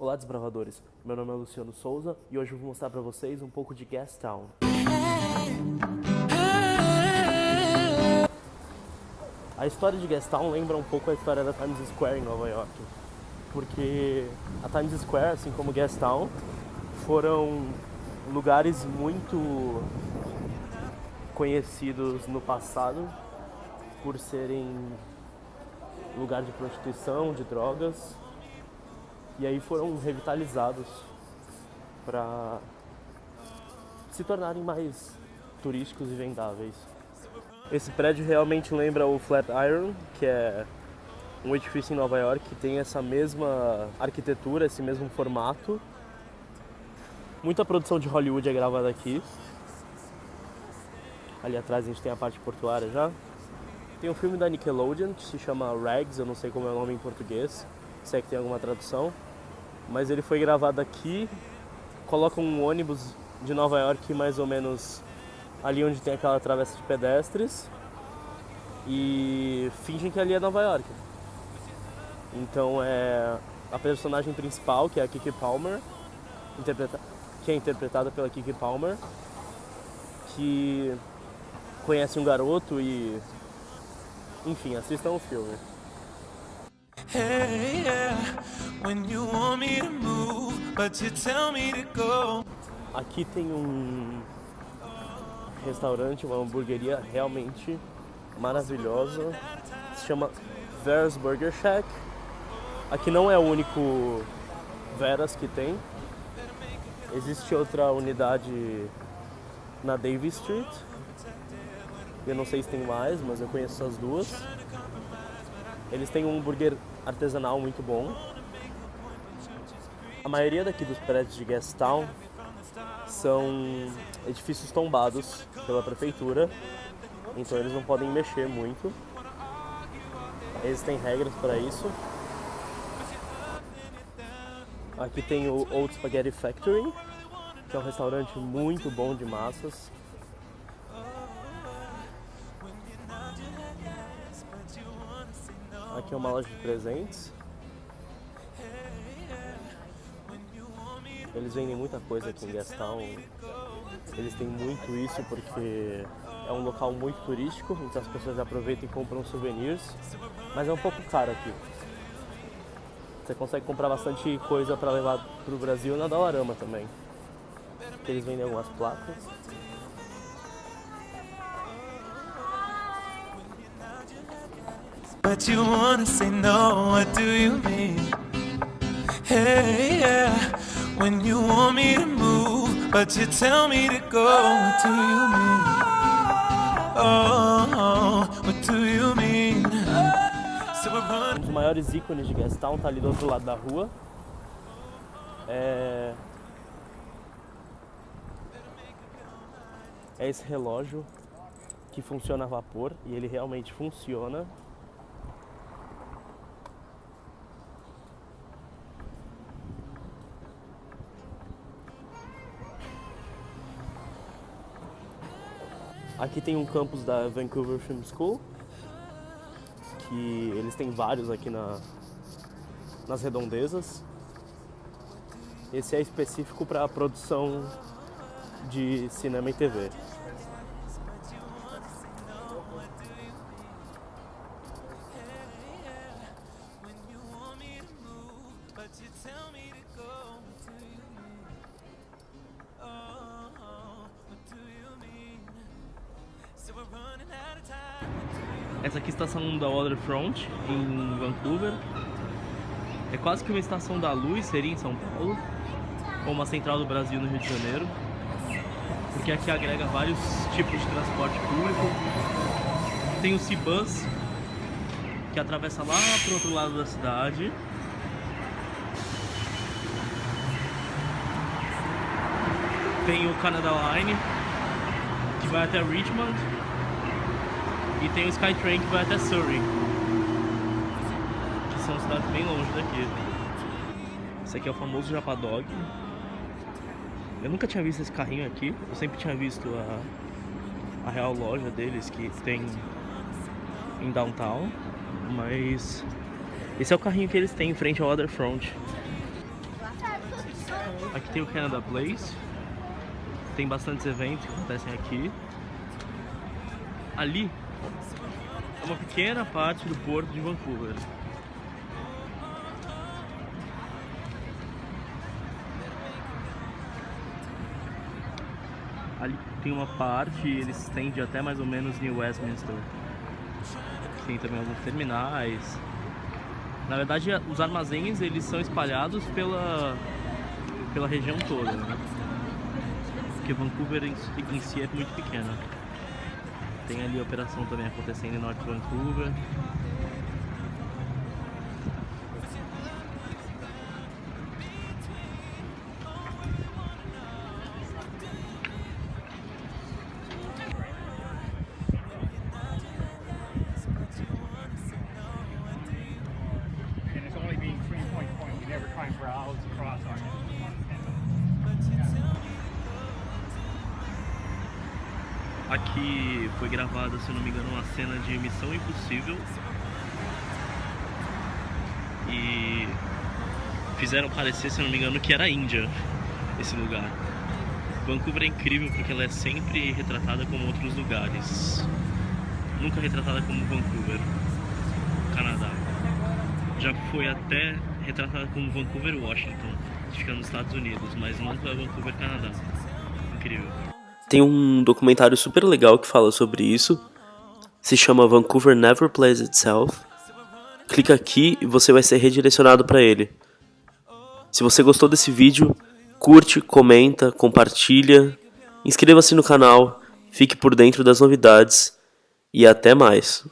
Olá desbravadores, meu nome é Luciano Souza e hoje eu vou mostrar para vocês um pouco de Gastown. A história de Gastown lembra um pouco a história da Times Square em Nova York, porque a Times Square, assim como Gastown, foram lugares muito conhecidos no passado por serem lugar de prostituição, de drogas e aí foram revitalizados para se tornarem mais turísticos e vendáveis. Esse prédio realmente lembra o Flatiron, que é um edifício em Nova York que tem essa mesma arquitetura, esse mesmo formato. Muita produção de Hollywood é gravada aqui. Ali atrás a gente tem a parte portuária já. Tem um filme da Nickelodeon que se chama Rags, eu não sei como é o nome em português, se é que tem alguma tradução mas ele foi gravado aqui. Coloca um ônibus de Nova York mais ou menos ali onde tem aquela travessa de pedestres e fingem que ali é Nova York. Então é a personagem principal, que é a Kiki Palmer, interpreta que é interpretada pela Kiki Palmer, que conhece um garoto e enfim, assistam o filme. Hey, yeah. When you want me to move, but you tell me to go. Aqui tem um restaurante, uma hamburgueria realmente maravilhosa. Se chama Vera's Burger Shack. Aqui não é o único Veras que tem. Existe outra unidade na Davis Street. Eu não sei se tem mais, mas eu conheço as duas. Eles têm um hambúrguer artesanal muito bom. A maioria daqui dos prédios de Gastown são edifícios tombados pela prefeitura, então eles não podem mexer muito. Existem regras para isso. Aqui tem o Old Spaghetti Factory, que é um restaurante muito bom de massas. Aqui é uma loja de presentes. Eles vendem muita coisa aqui em Gastown. Eles têm muito isso porque é um local muito turístico, então as pessoas aproveitam e compram souvenirs. Mas é um pouco caro aqui. Você consegue comprar bastante coisa para levar para o Brasil na Dollarama também. Eles vendem algumas placas. But you wanna say no, what do you mean? Hey, yeah, when you want me to move, but you tell me to go, what do you mean? Oh, what do you mean? Um dos maiores ícones de Gastown tá ali do outro lado da rua. É... é esse relógio que funciona a vapor e ele realmente funciona. Aqui tem um campus da Vancouver Film School, que eles têm vários aqui na, nas redondezas. Esse é específico para a produção de cinema e TV. Essa aqui é a estação da Waterfront, em Vancouver. É quase que uma estação da luz, seria em São Paulo. Ou uma central do Brasil no Rio de Janeiro. Porque aqui agrega vários tipos de transporte público. Tem o C-Bus, que atravessa lá para o outro lado da cidade. Tem o Canada Line, que vai até Richmond. E tem o Skytrain que vai até Surrey. Que são cidades bem longe daqui. Esse aqui é o famoso Japadog. Eu nunca tinha visto esse carrinho aqui. Eu sempre tinha visto a, a real loja deles que tem em downtown. Mas esse é o carrinho que eles têm em frente ao Waterfront. Aqui tem o Canada Place. Tem bastantes eventos que acontecem aqui. Ali é uma pequena parte do porto de Vancouver. Ali tem uma parte, ele se estende até mais ou menos New Westminster. Tem também alguns terminais. Na verdade, os armazéns eles são espalhados pela, pela região toda, né? Porque Vancouver em, em si é muito pequena. Tem ali a operação também acontecendo em Norte Vancouver. Aqui foi gravada, se não me engano, uma cena de Missão Impossível. E fizeram parecer, se não me engano, que era Índia esse lugar. Vancouver é incrível porque ela é sempre retratada como outros lugares. Nunca retratada como Vancouver, Canadá. Já foi até retratada como Vancouver, Washington, que fica nos Estados Unidos, mas nunca Vancouver, Canadá. Incrível. Tem um documentário super legal que fala sobre isso. Se chama Vancouver Never Plays Itself. Clica aqui e você vai ser redirecionado para ele. Se você gostou desse vídeo, curte, comenta, compartilha, inscreva-se no canal, fique por dentro das novidades e até mais.